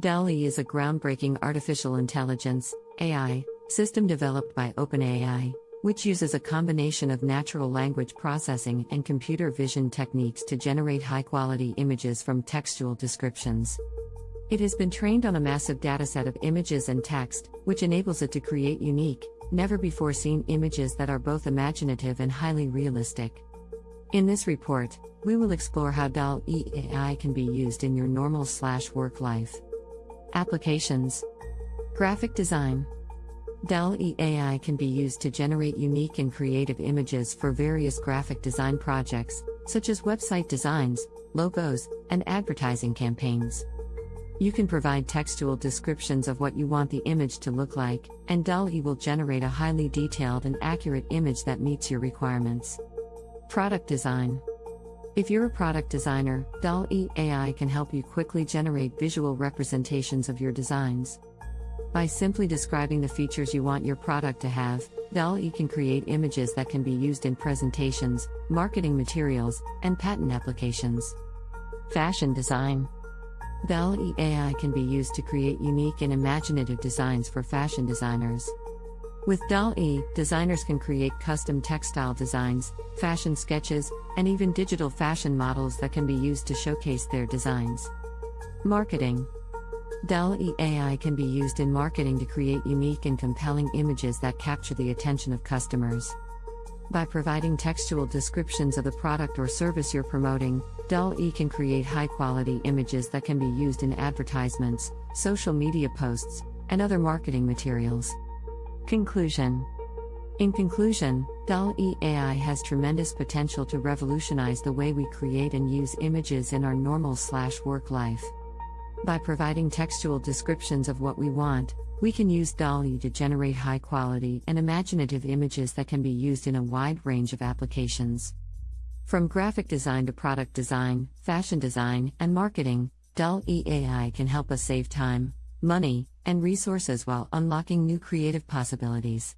DALL-E is a groundbreaking artificial intelligence AI system developed by OpenAI, which uses a combination of natural language processing and computer vision techniques to generate high-quality images from textual descriptions. It has been trained on a massive dataset of images and text, which enables it to create unique, never before seen images that are both imaginative and highly realistic. In this report, we will explore how DALL-E AI can be used in your normal slash work life. Applications Graphic Design DALL-E AI can be used to generate unique and creative images for various graphic design projects, such as website designs, logos, and advertising campaigns. You can provide textual descriptions of what you want the image to look like, and DALL-E will generate a highly detailed and accurate image that meets your requirements. Product Design if you're a product designer, DALL-E AI can help you quickly generate visual representations of your designs. By simply describing the features you want your product to have, DALL-E can create images that can be used in presentations, marketing materials, and patent applications. Fashion Design DALL-E AI can be used to create unique and imaginative designs for fashion designers. With DALL-E, designers can create custom textile designs, fashion sketches, and even digital fashion models that can be used to showcase their designs. Marketing DALL-E AI can be used in marketing to create unique and compelling images that capture the attention of customers. By providing textual descriptions of the product or service you're promoting, DALL-E can create high quality images that can be used in advertisements, social media posts, and other marketing materials. Conclusion In conclusion, DALL-E AI has tremendous potential to revolutionize the way we create and use images in our normal slash work life. By providing textual descriptions of what we want, we can use DALL-E to generate high quality and imaginative images that can be used in a wide range of applications. From graphic design to product design, fashion design, and marketing, DALL-E AI can help us save time, money, and resources while unlocking new creative possibilities.